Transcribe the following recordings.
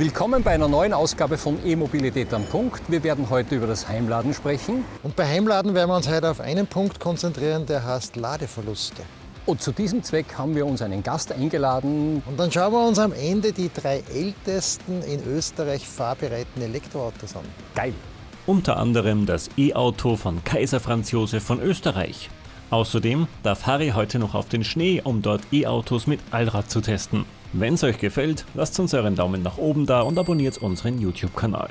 Willkommen bei einer neuen Ausgabe von E-Mobilität am Punkt. Wir werden heute über das Heimladen sprechen. Und bei Heimladen werden wir uns heute auf einen Punkt konzentrieren, der heißt Ladeverluste. Und zu diesem Zweck haben wir uns einen Gast eingeladen. Und dann schauen wir uns am Ende die drei ältesten in Österreich fahrbereiten Elektroautos an. Geil! Unter anderem das E-Auto von Kaiser Franz Josef von Österreich. Außerdem darf Harry heute noch auf den Schnee, um dort E-Autos mit Allrad zu testen. Wenn es euch gefällt, lasst uns euren Daumen nach oben da und abonniert unseren YouTube-Kanal.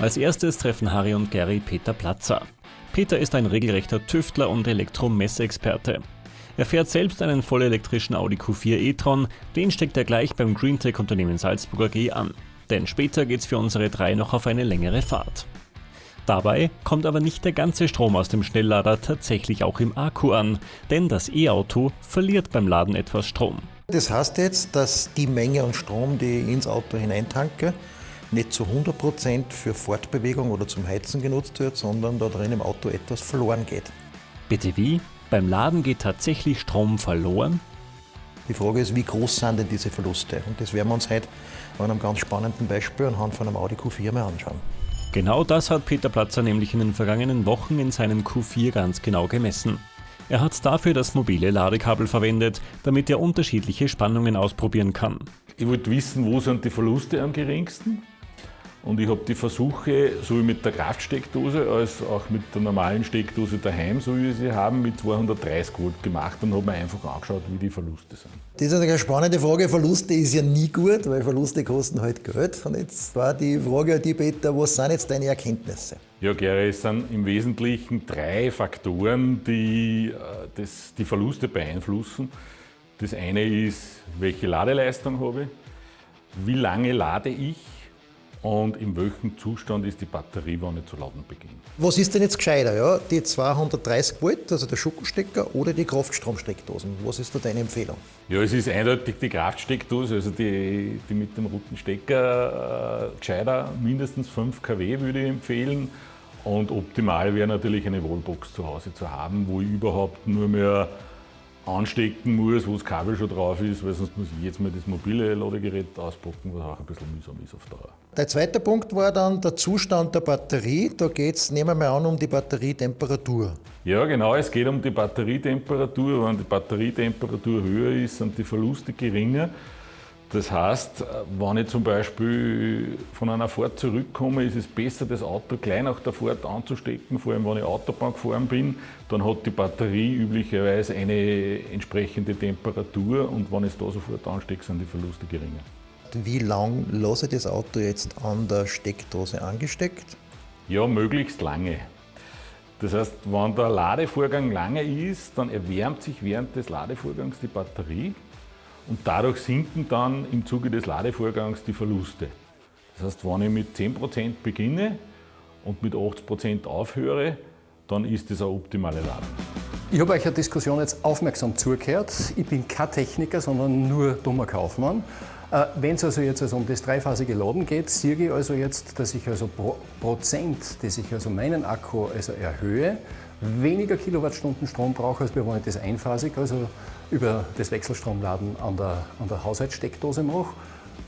Als erstes treffen Harry und Gary Peter Platzer. Peter ist ein regelrechter Tüftler und Elektromessexperte. Er fährt selbst einen vollelektrischen Audi Q4 e-tron, den steckt er gleich beim Greentech-Unternehmen Salzburg AG an. Denn später geht's für unsere drei noch auf eine längere Fahrt. Dabei kommt aber nicht der ganze Strom aus dem Schnelllader tatsächlich auch im Akku an, denn das E-Auto verliert beim Laden etwas Strom. Das heißt jetzt, dass die Menge an Strom, die ich ins Auto hineintanke, nicht zu 100% für Fortbewegung oder zum Heizen genutzt wird, sondern da drin im Auto etwas verloren geht. Bitte wie? Beim Laden geht tatsächlich Strom verloren? Die Frage ist, wie groß sind denn diese Verluste? Und das werden wir uns heute an einem ganz spannenden Beispiel anhand von einem Audi Q4 mal anschauen. Genau das hat Peter Platzer nämlich in den vergangenen Wochen in seinem Q4 ganz genau gemessen. Er hat dafür das mobile Ladekabel verwendet, damit er unterschiedliche Spannungen ausprobieren kann. Ich wollte wissen, wo sind die Verluste am geringsten und ich habe die Versuche, sowohl mit der Kraftsteckdose als auch mit der normalen Steckdose daheim, so wie wir sie haben, mit 230 Volt gemacht und habe mir einfach angeschaut, wie die Verluste sind. Das ist eine spannende Frage. Verluste ist ja nie gut, weil Verluste kosten halt Geld. Und jetzt war die Frage an die Peter, was sind jetzt deine Erkenntnisse? Ja, Gary, es sind im Wesentlichen drei Faktoren, die äh, das, die Verluste beeinflussen. Das eine ist, welche Ladeleistung habe ich, wie lange lade ich und in welchem Zustand ist die Batterie, wenn ich zu laden beginne. Was ist denn jetzt gescheiter? Ja? Die 230 Volt, also der Schuckenstecker oder die Kraftstromsteckdosen? Was ist da deine Empfehlung? Ja, es ist eindeutig die Kraftsteckdose, also die, die mit dem roten Stecker äh, gescheiter, mindestens 5 kW würde ich empfehlen. Und optimal wäre natürlich eine Wallbox zu Hause zu haben, wo ich überhaupt nur mehr anstecken muss, wo das Kabel schon drauf ist, weil sonst muss ich jetzt mal das mobile Ladegerät auspacken, was auch ein bisschen mühsam ist auf Dauer. Der zweite Punkt war dann der Zustand der Batterie. Da geht es, nehmen wir mal an, um die Batterietemperatur. Ja, genau, es geht um die Batterietemperatur. Wenn die Batterietemperatur höher ist, sind die Verluste geringer. Das heißt, wenn ich zum Beispiel von einer Fahrt zurückkomme, ist es besser, das Auto gleich nach der Fahrt anzustecken, vor allem wenn ich Autobahn gefahren bin. Dann hat die Batterie üblicherweise eine entsprechende Temperatur und wenn ich es da sofort anstecke, sind die Verluste geringer. Wie lang lasse ich das Auto jetzt an der Steckdose angesteckt? Ja, möglichst lange. Das heißt, wenn der Ladevorgang lange ist, dann erwärmt sich während des Ladevorgangs die Batterie und dadurch sinken dann im Zuge des Ladevorgangs die Verluste. Das heißt, wenn ich mit 10% beginne und mit 80% aufhöre, dann ist das eine optimale Ladung. Ich habe euch eine Diskussion jetzt aufmerksam zugehört. Ich bin kein Techniker, sondern nur dummer Kaufmann. Äh, Wenn es also jetzt also um das dreiphasige Laden geht, sehe ich also jetzt, dass ich also pro Prozent, dass ich also meinen Akku also erhöhe, weniger Kilowattstunden Strom brauche, als wenn ich das einphasig, also über das Wechselstromladen an der, an der Haushaltssteckdose mache.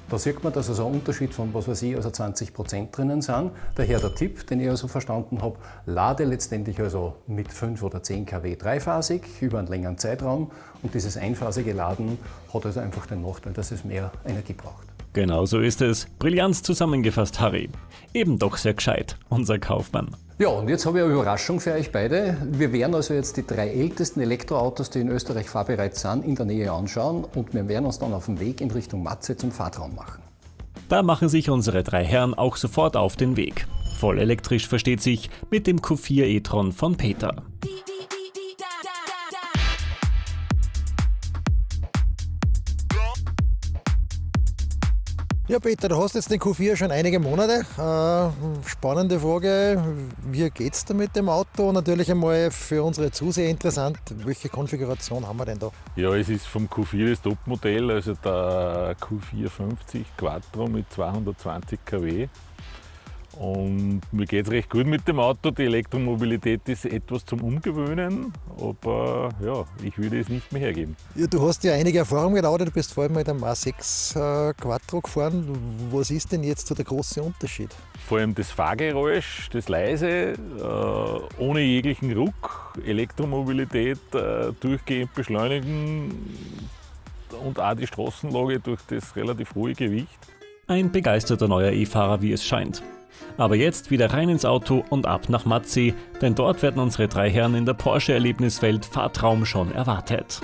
Da sieht man, dass also ein Unterschied von, was weiß ich, also 20 Prozent drinnen sind. Daher der Tipp, den ich also verstanden habe, lade letztendlich also mit 5 oder 10 kW dreiphasig über einen längeren Zeitraum und dieses einphasige Laden hat also einfach den Nachteil, dass es mehr Energie braucht. Genau so ist es. Brillant zusammengefasst, Harry. Eben doch sehr gescheit, unser Kaufmann. Ja, und jetzt habe ich eine Überraschung für euch beide. Wir werden also jetzt die drei ältesten Elektroautos, die in Österreich fahrbereit sind, in der Nähe anschauen und wir werden uns dann auf den Weg in Richtung Matze zum Fahrtraum machen. Da machen sich unsere drei Herren auch sofort auf den Weg. Voll elektrisch versteht sich mit dem Q4 e-tron von Peter. Ja, Peter, du hast jetzt den Q4 schon einige Monate. Äh, spannende Frage, wie geht es da mit dem Auto? Natürlich einmal für unsere Zuseher interessant, welche Konfiguration haben wir denn da? Ja, es ist vom Q4 das Topmodell, also der Q450 Quattro mit 220 kW. Und mir geht es recht gut mit dem Auto. Die Elektromobilität ist etwas zum Umgewöhnen, aber ja, ich würde es nicht mehr hergeben. Ja, du hast ja einige Erfahrungen gelautet, du bist vor allem mit einem A6 äh, Quattro gefahren. Was ist denn jetzt so der große Unterschied? Vor allem das Fahrgeräusch, das leise, äh, ohne jeglichen Ruck, Elektromobilität, äh, durchgehend beschleunigen und auch die Straßenlage durch das relativ hohe Gewicht. Ein begeisterter neuer E-Fahrer, wie es scheint. Aber jetzt wieder rein ins Auto und ab nach Matzi, denn dort werden unsere drei Herren in der Porsche-Erlebniswelt Fahrtraum schon erwartet.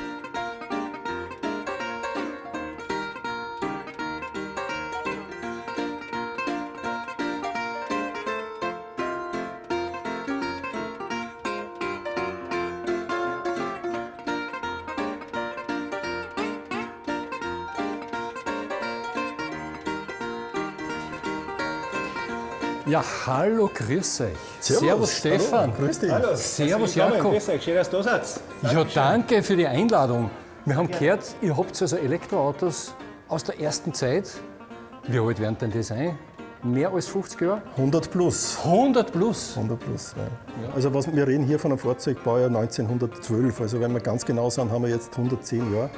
Ja, hallo, grüß euch. Servus, Servus Stefan. Hallo, grüß dich. Hallo. Servus Jakob. Grüß euch, schön, dass du da seid. Ja, danke für die Einladung. Wir haben gehört, ihr habt also Elektroautos aus der ersten Zeit. Wie alt werden denn das sein? Mehr als 50 Jahre? 100 plus. 100 plus? 100 plus, ja. Also was, wir reden hier von einem Fahrzeugbaujahr 1912. Also wenn wir ganz genau sind, haben wir jetzt 110 Jahre.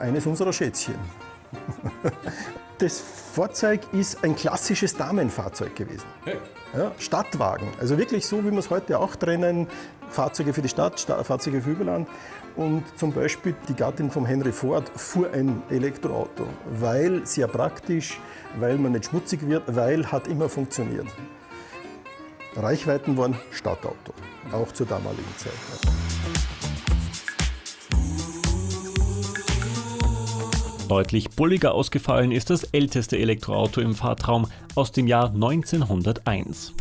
Eines unserer Schätzchen. das Fahrzeug ist ein klassisches Damenfahrzeug gewesen. Hey. Ja, Stadtwagen. Also wirklich so, wie wir es heute auch trennen. Fahrzeuge für die Stadt, Fahrzeuge für Überland. Und zum Beispiel die Gattin von Henry Ford fuhr ein Elektroauto, weil sehr praktisch, weil man nicht schmutzig wird, weil hat immer funktioniert. Reichweiten waren Stadtauto, auch zur damaligen Zeit. Deutlich bulliger ausgefallen ist das älteste Elektroauto im Fahrtraum aus dem Jahr 1901.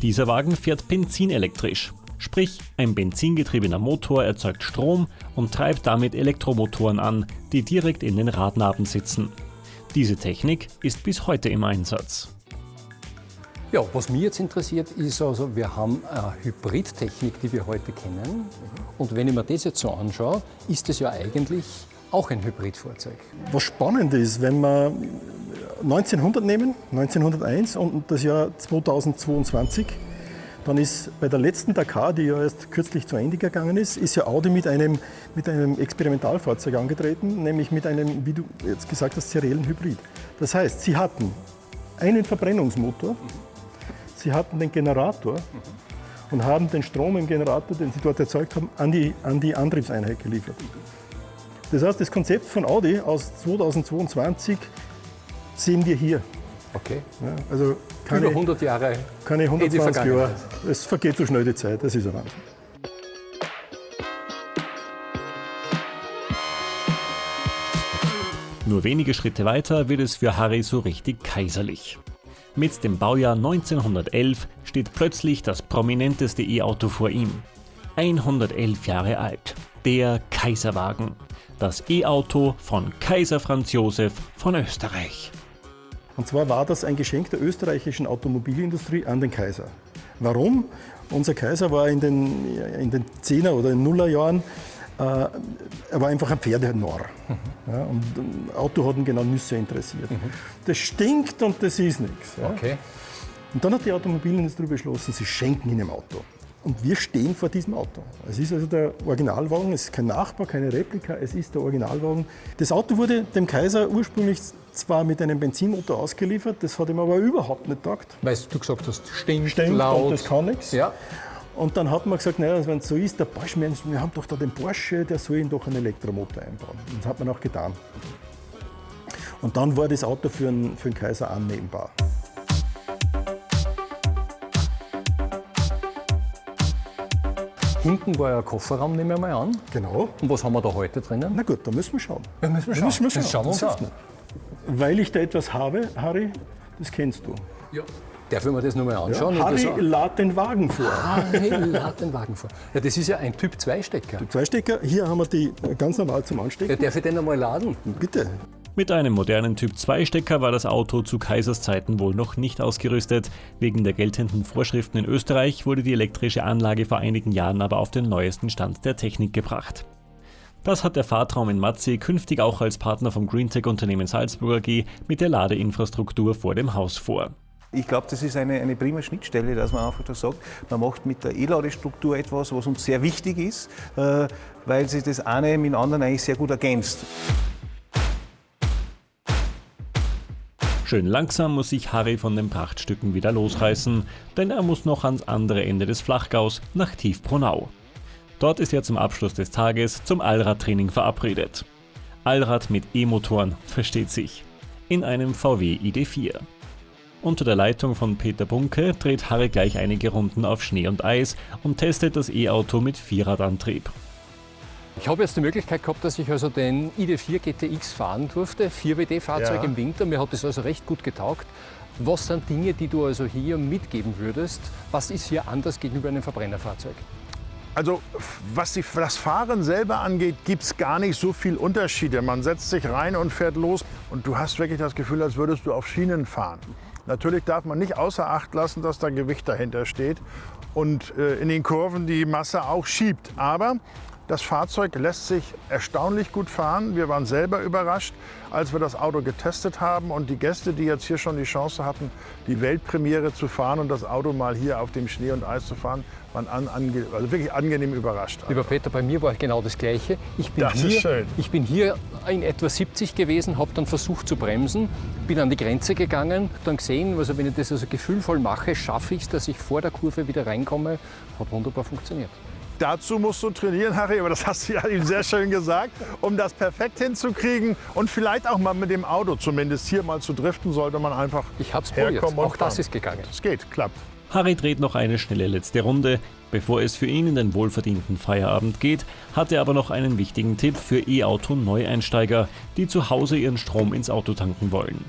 Dieser Wagen fährt benzinelektrisch, sprich ein benzingetriebener Motor erzeugt Strom und treibt damit Elektromotoren an, die direkt in den Radnaben sitzen. Diese Technik ist bis heute im Einsatz. Ja, was mich jetzt interessiert, ist also, wir haben eine Hybridtechnik, die wir heute kennen. Und wenn ich mir das jetzt so anschaue, ist das ja eigentlich auch ein Hybridfahrzeug. Was spannend ist, wenn wir 1900 nehmen, 1901 und das Jahr 2022, dann ist bei der letzten Dakar, die ja erst kürzlich zu Ende gegangen ist, ist ja Audi mit einem, mit einem Experimentalfahrzeug angetreten, nämlich mit einem, wie du jetzt gesagt hast, seriellen Hybrid. Das heißt, sie hatten einen Verbrennungsmotor, sie hatten den Generator und haben den Strom im Generator, den sie dort erzeugt haben, an die, an die Antriebseinheit geliefert. Das heißt, das Konzept von Audi aus 2022 sehen wir hier. Okay. Ja, also keine, Über 100 Jahre. Keine 120 Jahre. Es vergeht so schnell die Zeit, das ist ein Wahnsinn. Nur wenige Schritte weiter wird es für Harry so richtig kaiserlich. Mit dem Baujahr 1911 steht plötzlich das prominenteste E-Auto vor ihm. 111 Jahre alt. Der Kaiserwagen das E-Auto von Kaiser Franz Josef von Österreich. Und zwar war das ein Geschenk der österreichischen Automobilindustrie an den Kaiser. Warum? Unser Kaiser war in den, in den 10er oder 0er Jahren, äh, er war einfach ein Pferdenarr. Mhm. Ja, und ein Auto hat ihn genau Nüsse interessiert. Mhm. Das stinkt und das ist nichts. Ja. Okay. Und dann hat die Automobilindustrie beschlossen, sie schenken ihm ein Auto. Und wir stehen vor diesem Auto. Es ist also der Originalwagen, es ist kein Nachbau, keine Replika, es ist der Originalwagen. Das Auto wurde dem Kaiser ursprünglich zwar mit einem Benzinmotor ausgeliefert, das hat ihm aber überhaupt nicht taugt. Weil du gesagt hast, stinkt, stinkt laut. und das kann nichts. Ja. Und dann hat man gesagt, naja, wenn es so ist, der Porsche, wir haben doch da den Porsche, der soll ihn doch einen Elektromotor einbauen. Und das hat man auch getan. Und dann war das Auto für einen, für einen Kaiser annehmbar. Hinten war ja ein Kofferraum, nehmen wir mal an. Genau. Und was haben wir da heute drinnen? Na gut, da müssen wir schauen. Da müssen wir schauen. müssen wir schauen. Das schauen wir uns an. Weil ich da etwas habe, Harry, das kennst du. Ja. Darf ich mir das nochmal anschauen? Ja, Harry, lad den Wagen vor. Harry, lad den Wagen vor. Ja, das ist ja ein Typ-2-Stecker. Typ-2-Stecker, hier haben wir die ganz normal zum Anstecken. Ja, darf ich den einmal laden? Bitte. Mit einem modernen Typ-2-Stecker war das Auto zu Kaisers Zeiten wohl noch nicht ausgerüstet. Wegen der geltenden Vorschriften in Österreich wurde die elektrische Anlage vor einigen Jahren aber auf den neuesten Stand der Technik gebracht. Das hat der Fahrtraum in Matzi künftig auch als Partner vom Greentech-Unternehmen Salzburg AG mit der Ladeinfrastruktur vor dem Haus vor. Ich glaube, das ist eine, eine prima Schnittstelle, dass man einfach das sagt, man macht mit der E-Ladestruktur etwas, was uns sehr wichtig ist, äh, weil sich das eine mit dem anderen eigentlich sehr gut ergänzt. Schön langsam muss sich Harry von den Prachtstücken wieder losreißen, denn er muss noch ans andere Ende des Flachgaus nach Tiefbronau. Dort ist er zum Abschluss des Tages zum Allradtraining verabredet. Allrad mit E-Motoren, versteht sich. In einem VW ID4. Unter der Leitung von Peter Bunke dreht Harry gleich einige Runden auf Schnee und Eis und testet das E-Auto mit Vierradantrieb. Ich habe jetzt die Möglichkeit gehabt, dass ich also den ID4 GTX fahren durfte, 4WD-Fahrzeug ja. im Winter. Mir hat das also recht gut getaugt. Was sind Dinge, die du also hier mitgeben würdest? Was ist hier anders gegenüber einem Verbrennerfahrzeug? Also was die, das Fahren selber angeht, gibt es gar nicht so viel Unterschiede. Man setzt sich rein und fährt los und du hast wirklich das Gefühl, als würdest du auf Schienen fahren. Natürlich darf man nicht außer Acht lassen, dass da Gewicht dahinter steht und äh, in den Kurven die Masse auch schiebt. Aber das Fahrzeug lässt sich erstaunlich gut fahren. Wir waren selber überrascht, als wir das Auto getestet haben und die Gäste, die jetzt hier schon die Chance hatten, die Weltpremiere zu fahren und das Auto mal hier auf dem Schnee und Eis zu fahren, waren an, ange, also wirklich angenehm überrascht. Lieber Peter, bei mir war genau das Gleiche. Ich bin, das hier, ist schön. ich bin hier in etwa 70 gewesen, habe dann versucht zu bremsen, bin an die Grenze gegangen, dann gesehen, also wenn ich das also gefühlvoll mache, schaffe ich es, dass ich vor der Kurve wieder reinkomme. Hat wunderbar funktioniert. Dazu musst du trainieren, Harry, aber das hast du ja eben sehr schön gesagt, um das perfekt hinzukriegen und vielleicht auch mal mit dem Auto zumindest hier mal zu driften, sollte man einfach Ich hab's probiert, auch das ist gegangen. Es geht, klappt. Harry dreht noch eine schnelle letzte Runde. Bevor es für ihn in den wohlverdienten Feierabend geht, hat er aber noch einen wichtigen Tipp für E-Auto-Neueinsteiger, die zu Hause ihren Strom ins Auto tanken wollen.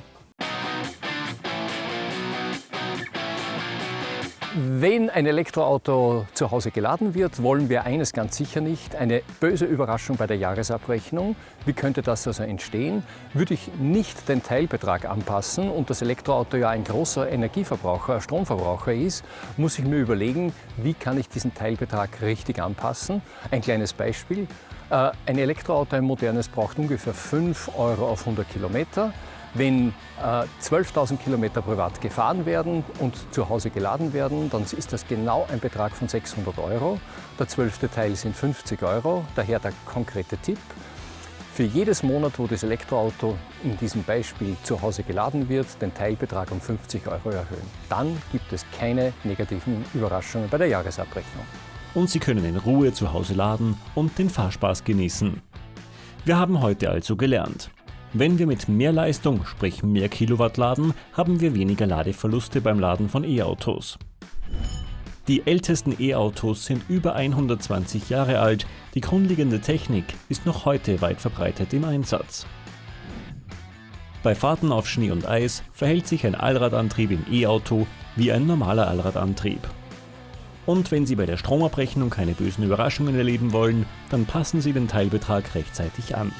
Wenn ein Elektroauto zu Hause geladen wird, wollen wir eines ganz sicher nicht, eine böse Überraschung bei der Jahresabrechnung. Wie könnte das also entstehen? Würde ich nicht den Teilbetrag anpassen und das Elektroauto ja ein großer Energieverbraucher, Stromverbraucher ist, muss ich mir überlegen, wie kann ich diesen Teilbetrag richtig anpassen. Ein kleines Beispiel. Äh, ein Elektroauto, ein modernes, braucht ungefähr 5 Euro auf 100 Kilometer. Wenn äh, 12.000 Kilometer privat gefahren werden und zu Hause geladen werden, dann ist das genau ein Betrag von 600 Euro. Der zwölfte Teil sind 50 Euro, daher der konkrete Tipp. Für jedes Monat, wo das Elektroauto in diesem Beispiel zu Hause geladen wird, den Teilbetrag um 50 Euro erhöhen. Dann gibt es keine negativen Überraschungen bei der Jahresabrechnung. Und Sie können in Ruhe zu Hause laden und den Fahrspaß genießen. Wir haben heute also gelernt, wenn wir mit mehr Leistung, sprich mehr Kilowatt laden, haben wir weniger Ladeverluste beim Laden von E-Autos. Die ältesten E-Autos sind über 120 Jahre alt, die grundlegende Technik ist noch heute weit verbreitet im Einsatz. Bei Fahrten auf Schnee und Eis verhält sich ein Allradantrieb im E-Auto wie ein normaler Allradantrieb. Und wenn Sie bei der Stromabrechnung keine bösen Überraschungen erleben wollen, dann passen Sie den Teilbetrag rechtzeitig an.